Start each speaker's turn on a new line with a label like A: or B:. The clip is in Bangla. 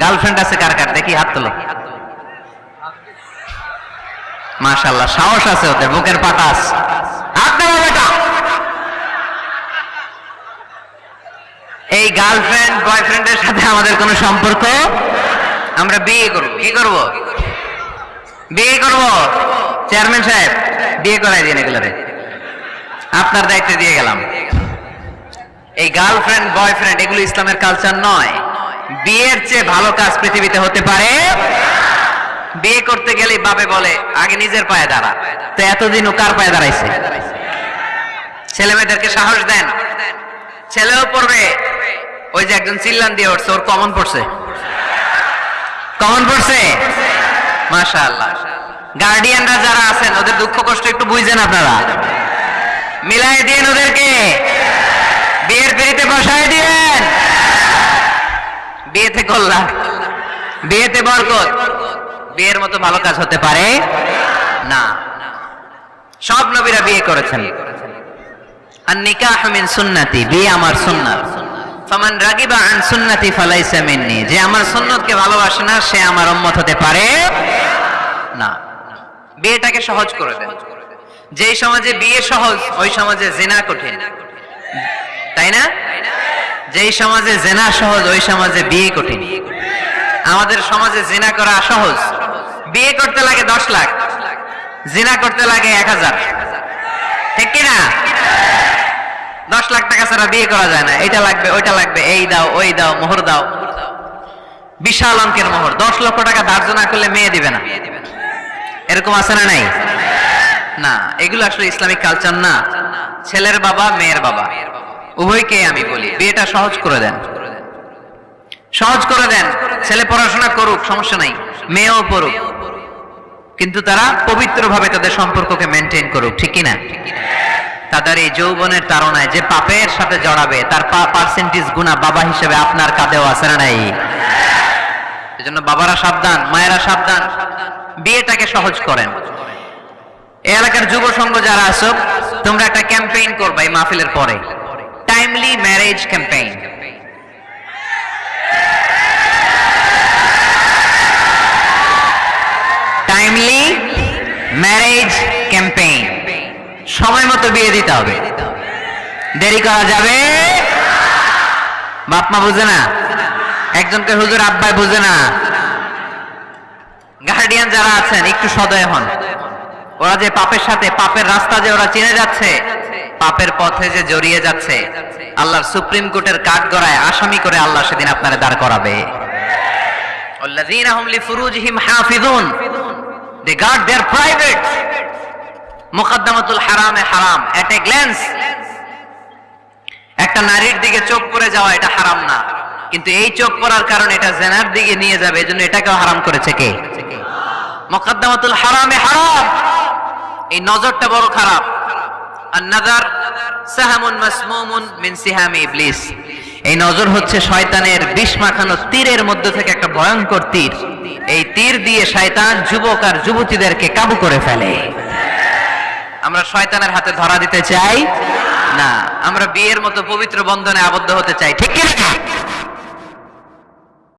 A: গার্লফ্রেন্ড আছে কার কার? দেখি হাত তোলো। মাশাল্লাহ সাহস আছে ওদের, বুকের পাটা আছে। এই গার্লফ্রেন্ড বয়ফ্রেন্ডের সাথে আমাদের কোনো সম্পর্ক? আমরা বিয়ে করব। কি করব? বিয়ে করব। চেয়ারম্যান সাহেব, বিয়ে করাই দিন এগুলোরে। আপনার দায়িত্ব দিয়ে গেলাম। এই গার্লফ্রেন্ড বয়ফ্রেন্ড এগুলো ইসলামের কালচার নয়। বিয়ের চেয়ে ভালো কাজ পৃথিবীতে হতে পারে? বিয়ে করতে গেলে বাবে বলে, আগে নিজের পায়ে দাঁড়া। তো এতদিন ও কার পায়ে দাঁড়াইছে? ছেলে মেয়েদেরকে সাহস দেন। ছেলেও পড়বে। ওই যে একজন চিল্লান দিয়ে উঠছে, ওর কমন পড়ছে। কমন পড়ছে? মাশাআল্লাহ। গার্ডিয়ানরা যারা আছেন, ওদের দুঃখ কষ্ট একটু বুঝছেন আপনারা। মিলাই দিন ওদেরকে। বিয়ের পিড়িতে কল্যাণ বিয়েতে বরকত। বিয়ের মতো ভালো কাজ হতে পারে? না। সব নবীরা বিয়ে করেছেন। আর নিকাহ মিন সুন্নতি, বিয়ে আমার সুন্নাত। ফামান রাগিবা আন সুন্নতি ফালাইসা মিন্নি, যে আমার সুন্নতকে ভালোবাসে না, সে আমার উম্মত হতে পারে? না। বিয়েটাকে সহজ করে দেন। যেই সমাজে বিয়ে সহজ, ওই সমাজে জেনা কঠিন। তাই না? যেই সমাজে জেনা সহজ, ওই সমাজে বিয়ে কঠিন। আমাদের সমাজে জেনা করা সহজ। বিয়ে করতে লাগে দশ লাখ, জিনা করতে লাগে এক হাজার। ঠিক কিনা? দশ লাখ টাকা ছাড়া বিয়ে করা যায় না। এটা লাগবে, ওইটা লাগবে, এই দাও, ওই দাও, মোহর দাও। বিশাল অঙ্কের মোহর। দশ লক্ষ টাকা ধার্য না করলে মেয়ে দিবে না। এরকম আছে না নাই? না, এগুলো আসলে ইসলামিক কালচার না। ছেলের বাবা, মেয়ের বাবা। উভয়কে আমি বলি, বিয়েটা সহজ করে দেন। সহজ করে দেন, ছেলে পড়াশোনা করুক, সমস্যা নাই, মেয়েও পড়ুক। কিন্তু তারা পবিত্রভাবে তাদের সম্পর্ককে মেনটেন করুক, ঠিক কিনা? তাদের এই যৌবনের তাড়নায় যে পাপের সাথে জড়াবে, তার পার্সেন্টেজ গুণা বাবা হিসেবে আপনার কাঁধেও আছে না নাই? এজন্য বাবারা সাবধান, মায়েরা সাবধান, বিয়েটাকে সহজ করেন। এলাকার যুব সংঘ যারা আছো, তোমরা একটা ক্যাম্পেইন করবা এই মাহফিলের পরে। Timely marriage campaign timely marriage campaign সময় মতো বিয়ে দিতে হবে। দেরি করা যাবে? বাপ মা বুঝে না? একজনকে হুজুর আব্বাই বুঝে না? গার্ডিয়ান যারা আছেন, একটু সদয় হন। ওরা যে পাপের সাথে, পাপের রাস্তা যে ওরা চিনে যাচ্ছে পাপের পথে যে জড়িয়ে যাচ্ছে, আল্লাহর সুপ্রিম কোর্টের কাঠ গড়ায় আসামি করে আল্লাহ সেদিন আপনারা দাঁড় করাবে। একটা নারীর দিকে চোখ পরে যাওয়া এটা হারাম না। কিন্তু এই চোখ পরার কারণে এটা জেনার দিকে নিয়ে যাবে, এজন্য এটাকেও হারাম করেছে কে? মোকাদ্দামাতুল হারামে হারাম। এই নজরটা বড় খারাপ। আর নাজার সাহামুন মাসমুমুন মিন সিহামি ইবলিস। এই নজর হচ্ছে শয়তানের বিষ তীরের মধ্যে থেকে একটা ভয়ঙ্কর তীর। এই তীর দিয়ে শয়তান যুবক আর যুবতীদেরকে কাবু করে ফেলে। আমরা শয়তানের হাতে ধরা দিতে চাই? না, আমরা বিয়ের মতো পবিত্র বন্ধনে আবদ্ধ হতে চাই, ঠিক কিনা?